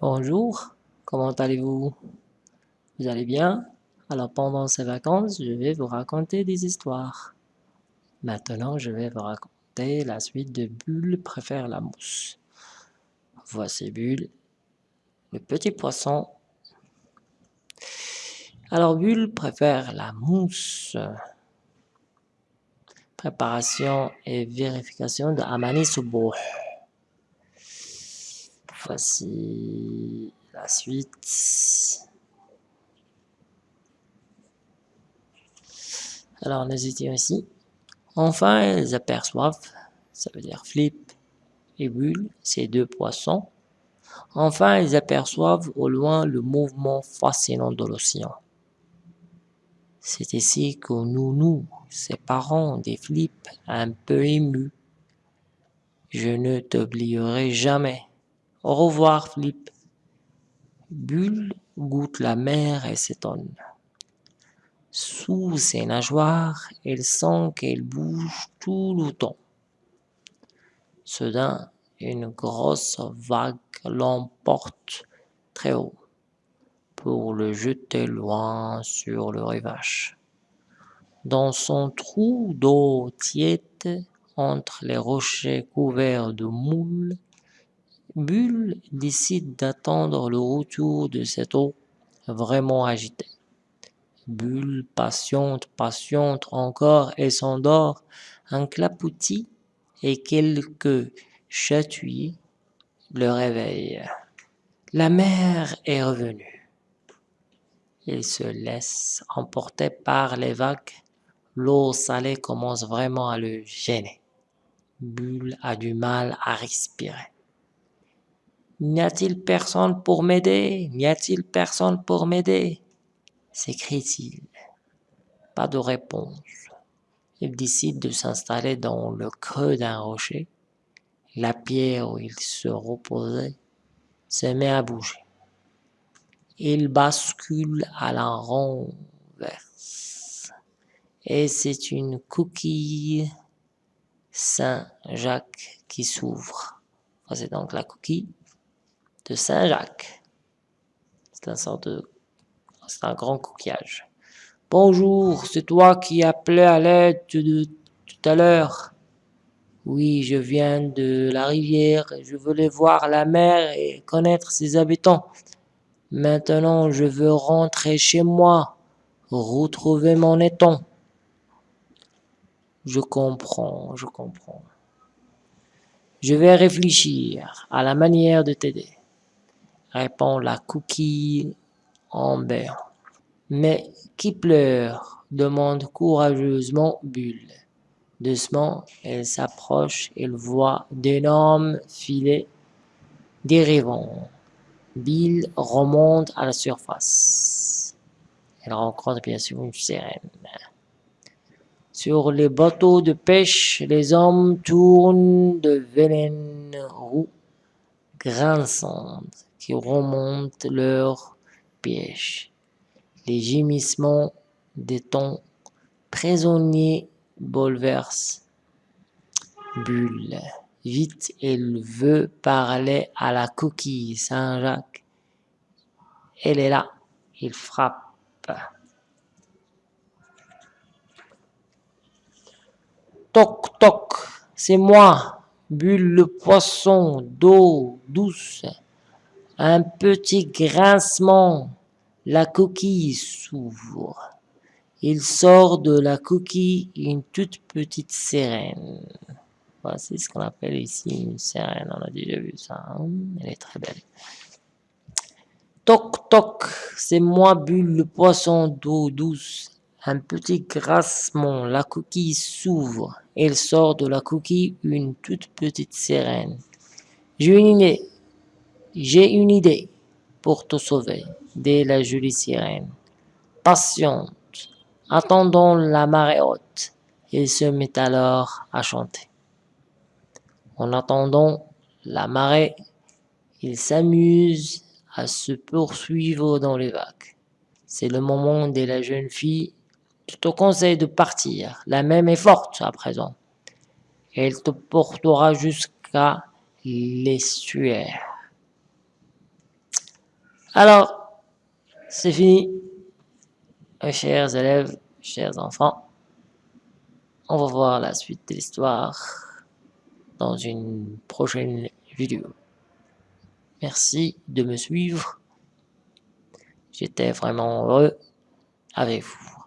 Bonjour, comment allez-vous? Vous allez bien? Alors pendant ces vacances, je vais vous raconter des histoires. Maintenant, je vais vous raconter la suite de Bulle préfère la mousse. Voici Bulle, le petit poisson. Alors Bulle préfère la mousse. Préparation et vérification de Amani Soubo. Voici la suite. Alors nous étions ici. Enfin, ils aperçoivent, ça veut dire Flip et Bulle, ces deux poissons. Enfin, ils aperçoivent au loin le mouvement fascinant de l'océan. C'est ici que nous nous séparons des Flips un peu émus. Je ne t'oublierai jamais. Au revoir, Flip. Bulle goûte la mer et s'étonne. Sous ses nageoires, elle sent qu'elle bouge tout le temps. Soudain, une grosse vague l'emporte très haut pour le jeter loin sur le rivage. Dans son trou d'eau tiède, entre les rochers couverts de moules, Bulle décide d'attendre le retour de cette eau vraiment agitée. Bulle patiente, patiente encore et s'endort. Un clapotis et quelques chatouilles le réveillent. La mer est revenue. Il se laisse emporter par les vagues. L'eau salée commence vraiment à le gêner. Bulle a du mal à respirer. N'y a-t-il personne pour m'aider? N'y a-t-il personne pour m'aider? s'écrie-t-il. Pas de réponse. Il décide de s'installer dans le creux d'un rocher. La pierre où il se reposait se met à bouger. Il bascule à la renverse. Et c'est une coquille Saint-Jacques qui s'ouvre. C'est donc la coquille de Saint-Jacques. C'est un sorte de... C'est un grand coquillage. Bonjour, c'est toi qui appelais à l'aide de tout à l'heure. Oui, je viens de la rivière, je voulais voir la mer et connaître ses habitants. Maintenant, je veux rentrer chez moi, retrouver mon étang. Je comprends, je comprends. Je vais réfléchir à la manière de t'aider répond la coquille en béant. Mais qui pleure demande courageusement Bulle. Doucement, elle s'approche, elle voit d'énormes filets dérivant. Bill remonte à la surface. Elle rencontre bien sûr une sirène. Sur les bateaux de pêche, les hommes tournent de vélènes roues grinçantes qui remontent leur piège. Les gémissements des tons prisonniers bouleversent Bulle. Vite, elle veut parler à la coquille Saint-Jacques. Elle est là. Il frappe. Toc, toc, c'est moi, Bulle le poisson d'eau douce. Un petit grincement, la coquille s'ouvre. Il sort de la coquille une toute petite sirène. Voici ce qu'on appelle ici une sirène, on a déjà vu ça, hein? elle est très belle. Toc toc, c'est moi Bulle le poisson d'eau douce. Un petit grincement, la coquille s'ouvre. Il sort de la coquille une toute petite sirène. J'ai une idée, j'ai une idée pour te sauver, dit la jolie sirène. Patiente, attendons la marée haute. Il se met alors à chanter. En attendant la marée, il s'amuse à se poursuivre dans les vagues. C'est le moment de la jeune fille. Je te conseille de partir. La même est forte à présent. Elle te portera jusqu'à l'estuaire. Alors, c'est fini. Chers élèves, chers enfants, on va voir la suite de l'histoire dans une prochaine vidéo. Merci de me suivre. J'étais vraiment heureux avec vous.